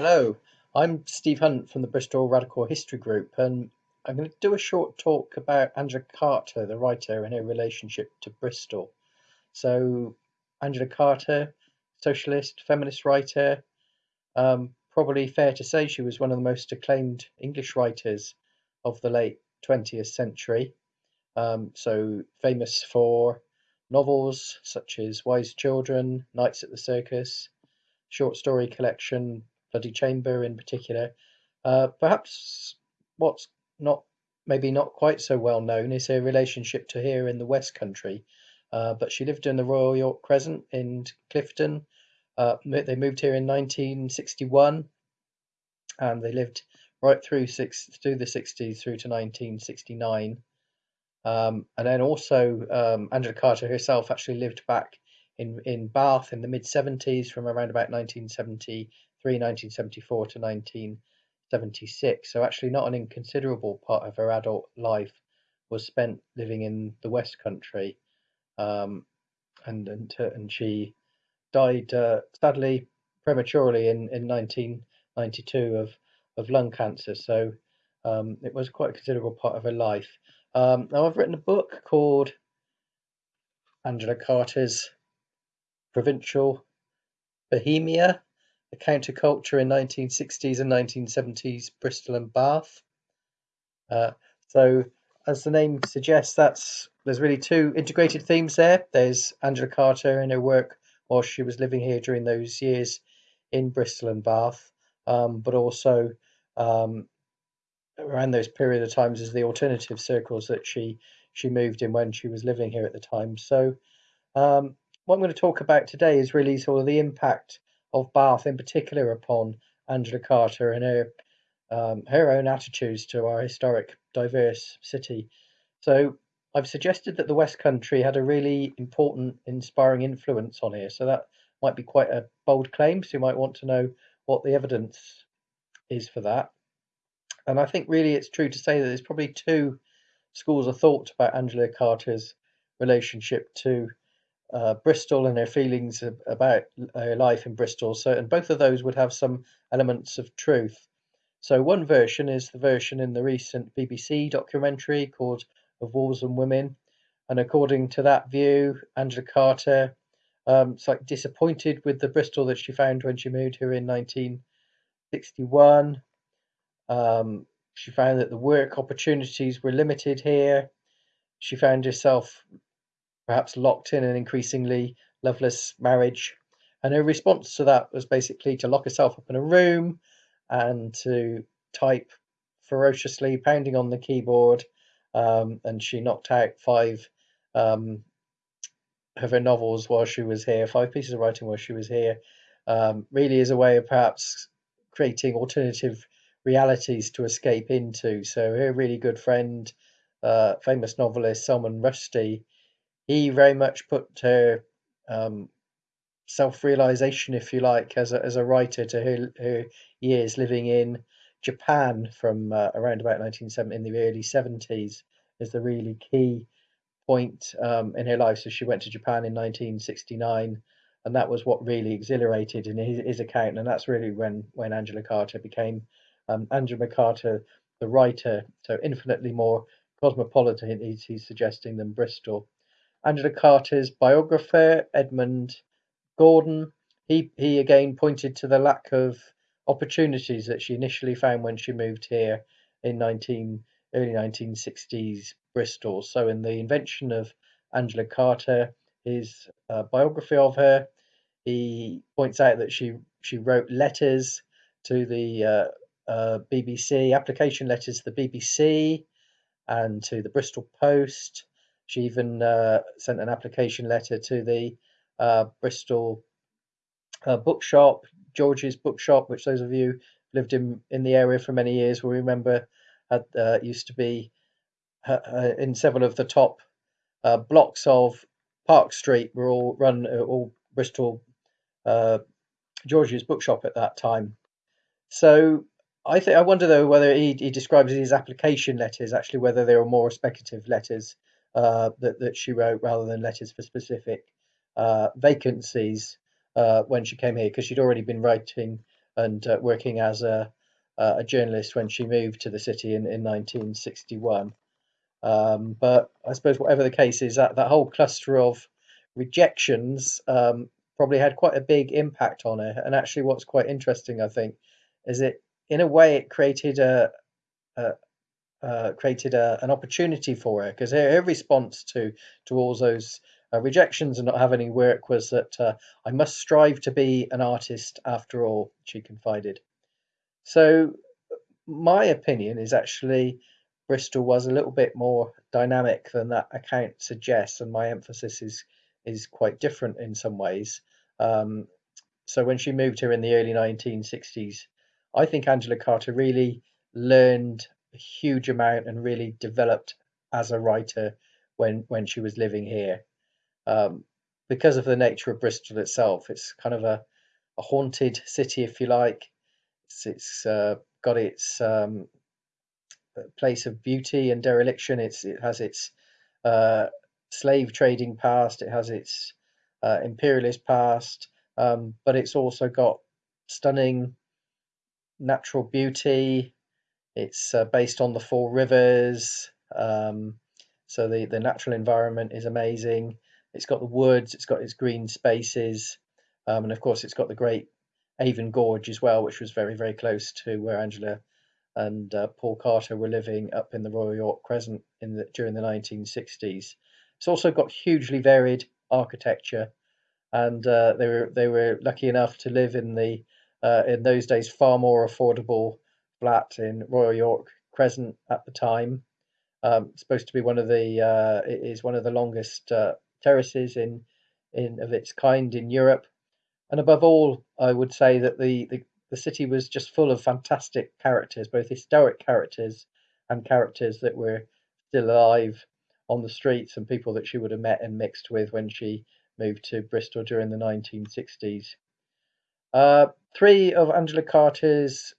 Hello, I'm Steve Hunt from the Bristol Radical History Group, and I'm going to do a short talk about Angela Carter, the writer, and her relationship to Bristol. So, Angela Carter, socialist, feminist writer, um, probably fair to say she was one of the most acclaimed English writers of the late 20th century. Um, so, famous for novels such as Wise Children, Nights at the Circus, short story collection Bloody Chamber in particular. Uh, perhaps what's not maybe not quite so well known is her relationship to here in the West Country. Uh, but she lived in the Royal York Crescent in Clifton. Uh, they moved here in 1961, and they lived right through six through the 60s through to 1969. Um, and then also um, Angela Carter herself actually lived back in in Bath in the mid 70s from around about 1970 1974 to 1976. So actually, not an inconsiderable part of her adult life was spent living in the West Country, um, and and and she died uh, sadly prematurely in in 1992 of of lung cancer. So um, it was quite a considerable part of her life. Um, now I've written a book called Angela Carter's Provincial Bohemia the counterculture in 1960s and 1970s Bristol and Bath. Uh, so, as the name suggests, that's there's really two integrated themes there. There's Angela Carter and her work while she was living here during those years in Bristol and Bath, um, but also um, around those period of times as the alternative circles that she she moved in when she was living here at the time. So, um, what I'm going to talk about today is really sort of the impact of Bath in particular upon Angela Carter and her um, her own attitudes to our historic, diverse city. So I've suggested that the West Country had a really important, inspiring influence on here. So that might be quite a bold claim. So you might want to know what the evidence is for that. And I think really it's true to say that there's probably two schools of thought about Angela Carter's relationship to uh, Bristol and her feelings about her life in Bristol. So, and both of those would have some elements of truth. So, one version is the version in the recent BBC documentary called Of Wolves and Women. And according to that view, Angela Carter um, it's like disappointed with the Bristol that she found when she moved here in 1961. Um, she found that the work opportunities were limited here. She found herself perhaps locked in an increasingly loveless marriage. And her response to that was basically to lock herself up in a room and to type ferociously, pounding on the keyboard. Um, and she knocked out five um, of her novels while she was here, five pieces of writing while she was here, um, really as a way of perhaps creating alternative realities to escape into. So her really good friend, uh, famous novelist Salman Rushdie, he very much put her um, self-realization, if you like, as a, as a writer to her, her years living in Japan from uh, around about 1970 in the early 70s is the really key point um, in her life. So she went to Japan in 1969, and that was what really exhilarated in his, his account. And that's really when when Angela Carter became um, Angela Carter, the writer, so infinitely more cosmopolitan. He's, he's suggesting than Bristol. Angela Carter's biographer, Edmund Gordon, he, he again pointed to the lack of opportunities that she initially found when she moved here in 19, early 1960s Bristol. So, in the invention of Angela Carter, his uh, biography of her, he points out that she she wrote letters to the uh, uh, BBC, application letters to the BBC and to the Bristol Post, she even uh, sent an application letter to the uh, Bristol uh, bookshop, George's bookshop, which those of you lived in in the area for many years will remember had uh, used to be uh, uh, in several of the top blocks of Park Street were all run all Bristol George's bookshop at that time. So I think I wonder though whether he, he describes his application letters actually whether they were more speculative letters uh, that, that she wrote rather than letters for specific uh, vacancies uh, when she came here because she'd already been writing and uh, working as a, a journalist when she moved to the city in, in 1961. Um, but I suppose whatever the case is, that, that whole cluster of rejections um, probably had quite a big impact on her. And actually, what's quite interesting, I think, is it in a way it created a, a uh, created a, an opportunity for her because her, her, response to to all those uh, rejections and not have any work was that uh, I must strive to be an artist after all. She confided. So my opinion is actually Bristol was a little bit more dynamic than that account suggests, and my emphasis is is quite different in some ways. Um, so when she moved here in the early 1960s, I think Angela Carter really learned huge amount and really developed as a writer when when she was living here. Um, because of the nature of Bristol itself, it's kind of a, a haunted city, if you like. It's, it's uh, got its um, place of beauty and dereliction. It's it has its uh, slave trading past. It has its uh, imperialist past, um, but it's also got stunning natural beauty. It's uh, based on the four rivers, um, so the the natural environment is amazing. It's got the woods. It's got its green spaces, um, and of course, it's got the great Avon Gorge as well, which was very very close to where Angela and uh, Paul Carter were living up in the Royal York Crescent in the, during the 1960s. It's also got hugely varied architecture, and uh, they were they were lucky enough to live in the uh, in those days far more affordable flat in Royal York Crescent at the time. Um, supposed to be one of the uh, one of the longest uh, terraces in in of its kind in Europe, and above all, I would say that the, the the city was just full of fantastic characters, both historic characters and characters that were still alive on the streets and people that she would have met and mixed with when she moved to Bristol during the 1960s. Uh, three of Angela Carter's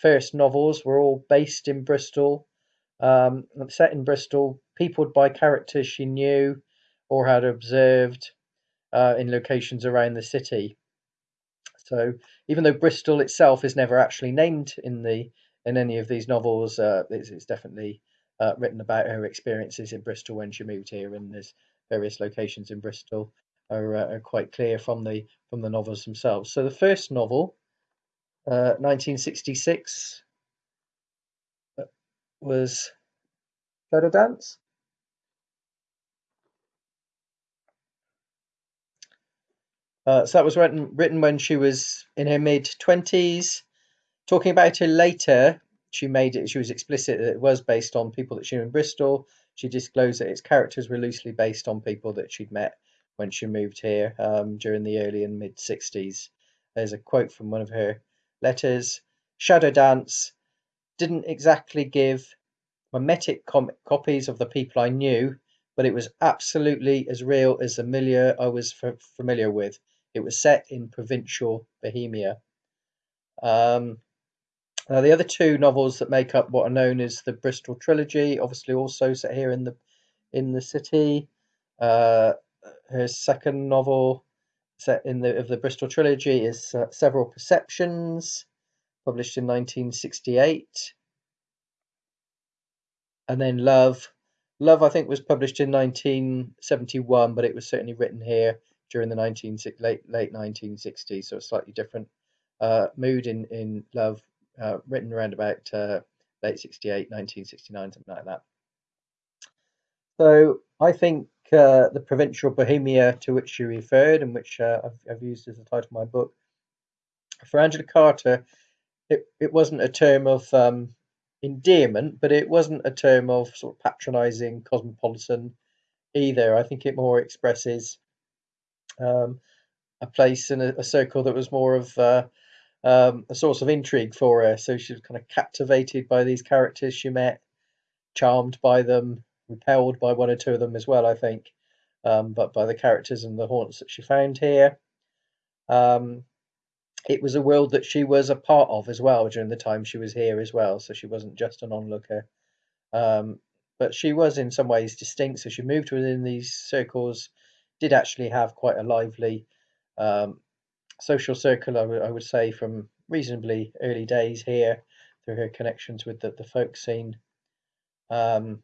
first novels were all based in Bristol, um, set in Bristol, peopled by characters she knew or had observed uh, in locations around the city. So even though Bristol itself is never actually named in the in any of these novels, uh, it's, it's, definitely uh, written about her experiences in Bristol when she moved here, and there's various locations in Bristol are, uh, are quite clear from the from the novels themselves. So the first novel, 1966, uh, was Shadow Dance. Uh, so that was written written when she was in her mid twenties. Talking about her later, she made it. She was explicit that it was based on people that she knew in Bristol. She disclosed that its characters were loosely based on people that she'd met when she moved here um, during the early and mid sixties. There's a quote from one of her letters. Shadow Dance didn't exactly give mimetic com- copies of the people I knew, but it was absolutely as real as the milieu I was f- familiar with. It was set in provincial Bohemia. Um, now, the other two novels that make up what are known as the Bristol trilogy, obviously also set here in the in the city. Uh, her second novel set in the of the Bristol trilogy is uh, Several Perceptions, published in 1968, and then Love. Love, I think, was published in 1971, but it was certainly written here during the 19 late late 1960s, so a slightly different uh, mood in in Love, uh, written around about uh, late 68, 1969, something like that. So I think uh, the provincial Bohemia to which you referred, and which uh, I've, I've, used as the title of my book, for Angela Carter, it, it wasn't a term of um, endearment, but it wasn't a term of sort of patronising cosmopolitan either. I think it more expresses um, a place in a, a, circle that was more of uh, um, a source of intrigue for her. So she was kind of captivated by these characters she met, charmed by them, repelled by one or two of them as well, I think, um, but by the characters and the haunts that she found here. Um, it was a world that she was a part of as well during the time she was here as well, so she wasn't just an onlooker. Um, but she was in some ways distinct, so she moved within these circles did actually have quite a lively um, social circle, I, w- I would say, from reasonably early days here through her connections with the, the folk scene. Um,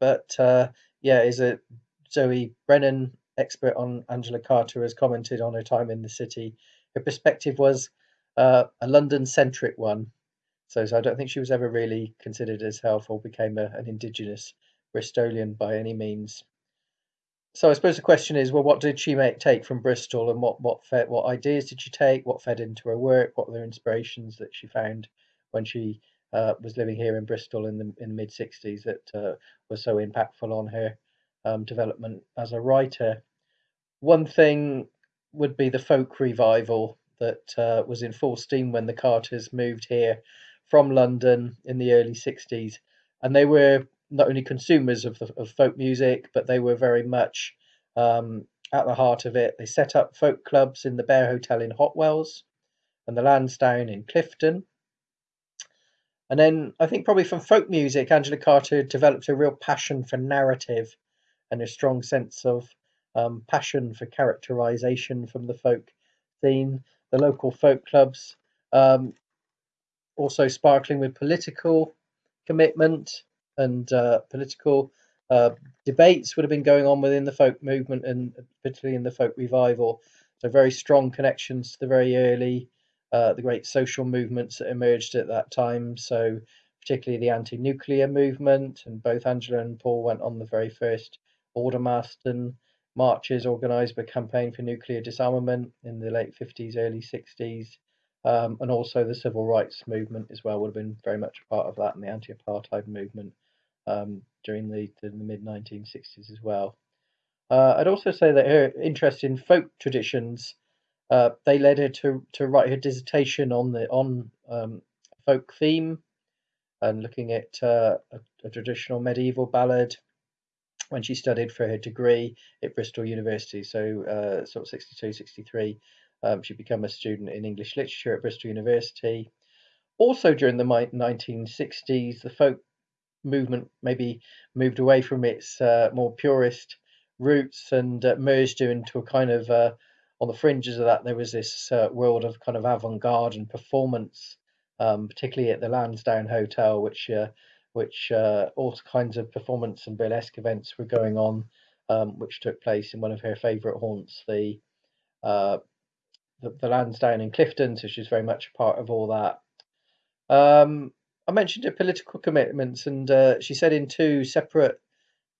but uh, yeah, is a Zoe Brennan, expert on Angela Carter, has commented on her time in the city. Her perspective was uh, a London centric one. So, so I don't think she was ever really considered as herself or became a, an indigenous Bristolian by any means. So I suppose the question is, well, what did she make take from Bristol, and what what fed, what ideas did she take? What fed into her work? What were the inspirations that she found when she uh, was living here in Bristol in the in the mid '60s that uh, was so impactful on her um, development as a writer? One thing would be the folk revival that uh, was in full steam when the Carters moved here from London in the early '60s, and they were not only consumers of, the, of folk music, but they were very much um, at the heart of it. They set up folk clubs in the Bear Hotel in Hotwells and the Lansdowne in Clifton. And then I think probably from folk music, Angela Carter developed a real passion for narrative and a strong sense of um, passion for characterization from the folk scene. The local folk clubs um, also sparkling with political commitment and uh, political uh, debates would have been going on within the folk movement and particularly in the folk revival. So very strong connections to the very early, uh, the great social movements that emerged at that time. So particularly the anti-nuclear movement, and both Angela and Paul went on the very first Aldermaston marches organised by Campaign for Nuclear Disarmament in the late 50s, early 60s. Um, and also the civil rights movement as well would have been very much a part of that, and the anti-apartheid movement um, during the, the mid 1960s as well. Uh, I'd also say that her interest in folk traditions uh, they led her to, to write her dissertation on the on um, folk theme and looking at uh, a, a, traditional medieval ballad when she studied for her degree at Bristol University. So, uh, sort of 62, 63, um, she became a student in English literature at Bristol University. Also, during the 1960s, the folk movement maybe moved away from its uh, more purist roots and uh, merged into a kind of uh, on the fringes of that there was this uh, world of kind of avant-garde and performance um, particularly at the Lansdowne Hotel which uh, which uh, all kinds of performance and burlesque events were going on um, which took place in one of her favourite haunts the, the, the Lansdowne in Clifton so she's very much a part of all that. Um, I mentioned her political commitments, and uh, she said in two separate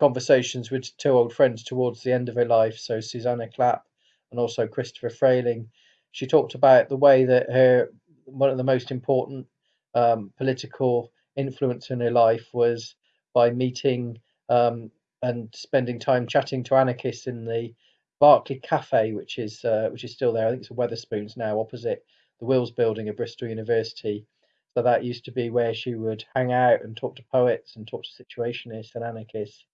conversations with two old friends towards the end of her life, so Susannah Clapp and also Christopher Frayling, she talked about the way that her one of the most important um, political influence in her life was by meeting um, and spending time chatting to anarchists in the Berkeley Cafe, which is uh, which is still there. I think it's a Wetherspoons now, opposite the Wills Building at Bristol University. So that used to be where she would hang out and talk to poets and talk to situationists and anarchists.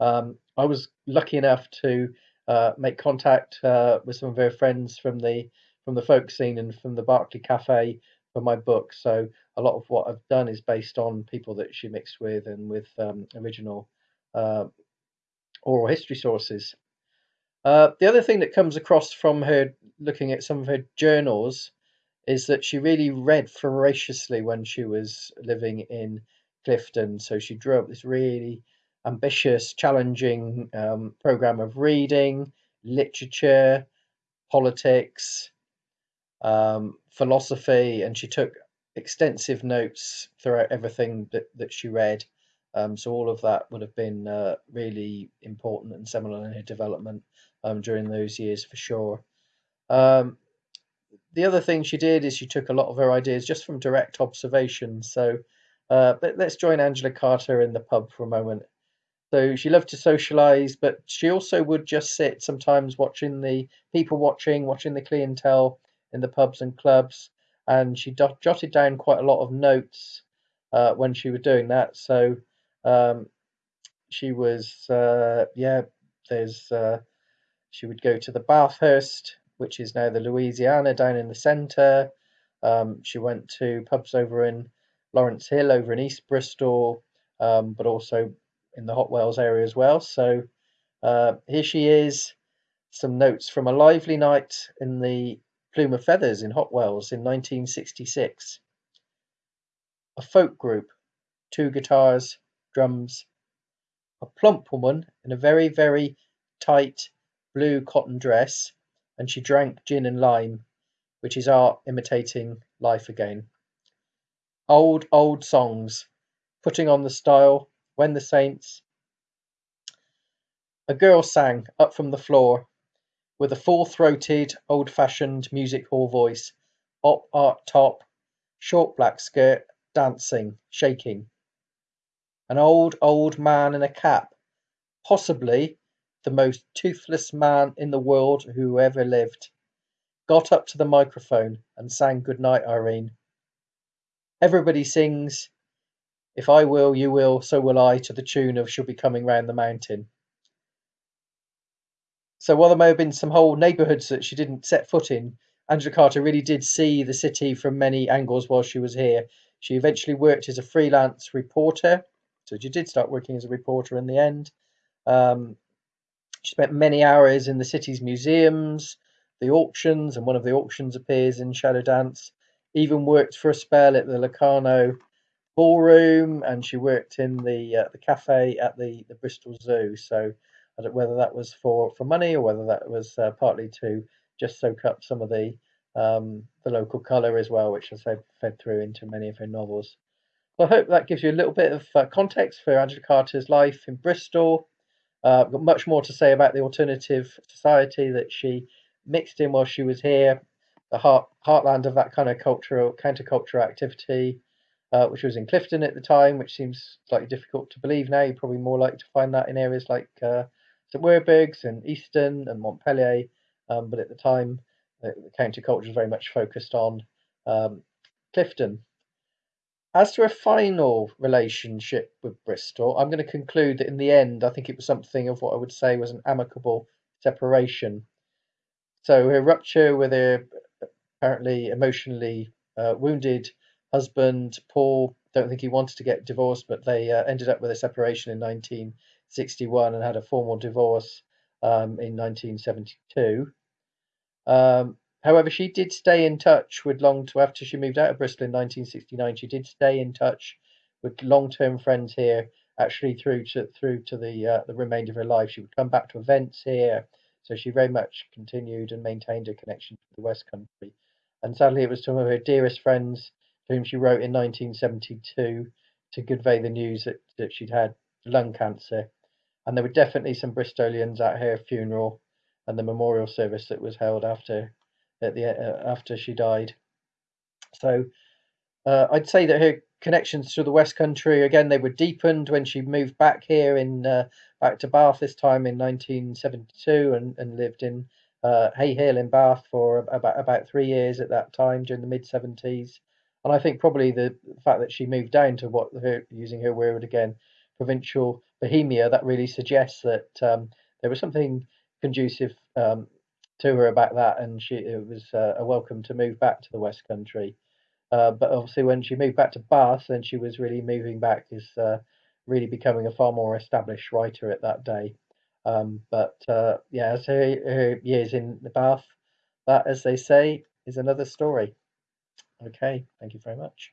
Um, I was lucky enough to uh, make contact uh, with some of her friends from the from the folk scene and from the Berkeley Cafe for my book. So a lot of what I've done is based on people that she mixed with and with um, original uh, oral history sources. Uh, the other thing that comes across from her looking at some of her journals is that she really read voraciously when she was living in Clifton. So she drew up this really ambitious, challenging um, program of reading, literature, politics, um, philosophy, and she took extensive notes throughout everything that, that she read. Um, so all of that would have been uh, really important and seminal in her development um, during those years for sure. Um, the other thing she did is she took a lot of her ideas just from direct observation. So uh, let, us join Angela Carter in the pub for a moment. So she loved to socialize, but she also would just sit sometimes watching the people watching, watching the clientele in the pubs and clubs. And she dot, jotted down quite a lot of notes uh, when she was doing that. So um, she was, uh, yeah, there's, uh, she would go to the Bathurst which is now the Louisiana down in the centre. Um, she went to pubs over in Lawrence Hill, over in East Bristol, um, but also in the Hotwells area as well. So uh, here she is, some notes from a lively night in the Plume of Feathers in Hotwells in 1966. A folk group, two guitars, drums, a plump woman in a very, very tight blue cotton dress, and she drank gin and lime, which is art imitating life again. Old, old songs, putting on the style, when the saints. A girl sang up from the floor with a full-throated, old-fashioned music hall voice, op art top, short black skirt, dancing, shaking. An old, old man in a cap, possibly the most toothless man in the world who ever lived, got up to the microphone and sang Goodnight, Irene. Everybody sings, If I will, you will, so will I, to the tune of She'll Be Coming Round the Mountain. So while there may have been some whole neighbourhoods that she didn't set foot in, Angela Carter really did see the city from many angles while she was here. She eventually worked as a freelance reporter, so she did start working as a reporter in the end. Um, she spent many hours in the city's museums, the auctions, and one of the auctions appears in Shadow Dance. Even worked for a spell at the Locarno Ballroom, and she worked in the uh, the cafe at the, the Bristol Zoo. So I don't whether that was for, for money or whether that was uh, partly to just soak up some of the um, the local colour as well, which has fed, through into many of her novels. I hope that gives you a little bit of uh, context for Angela Carter's life in Bristol. Uh, got much more to say about the alternative society that she mixed in while she was here, the heart, heartland of that kind of cultural countercultural activity, uh, which was in Clifton at the time, which seems slightly difficult to believe now. You're probably more likely to find that in areas like uh, St Werburgh's and Easton and Montpelier, um, but at the time the, counterculture was very much focused on um, Clifton. As to a final relationship with Bristol, I'm going to conclude that in the end, I think it was something of what I would say was an amicable separation. So her rupture with her apparently emotionally uh, wounded husband, Paul, don't think he wanted to get divorced, but they uh, ended up with a separation in 1961 and had a formal divorce um, in 1972. Um, however, she did stay in touch with long to after she moved out of Bristol in 1969. She did stay in touch with long-term friends here, actually through to through to the uh, the remainder of her life. She would come back to events here, so she very much continued and maintained a connection to the West Country. And sadly, it was some of her dearest friends whom she wrote in 1972 to convey the news that, that she'd had lung cancer and there were definitely some Bristolians at her funeral and the memorial service that was held after at the uh, after she died. So uh, I'd say that her connections to the West Country again they were deepened when she moved back here in uh, back to Bath this time in 1972 and, and lived in uh, Hay Hill in Bath for about about three years at that time during the mid 70s. And I think probably the fact that she moved down to what her using her word again provincial Bohemia, that really suggests that um, there was something conducive um, to her about that, and she it was uh, a welcome to move back to the West Country. Uh, but obviously, when she moved back to Bath, then she was really moving back, is uh, really becoming a far more established writer at that day. Um, but uh, yeah, as her, her years in the Bath, that, as they say, is another story. Okay, thank you very much.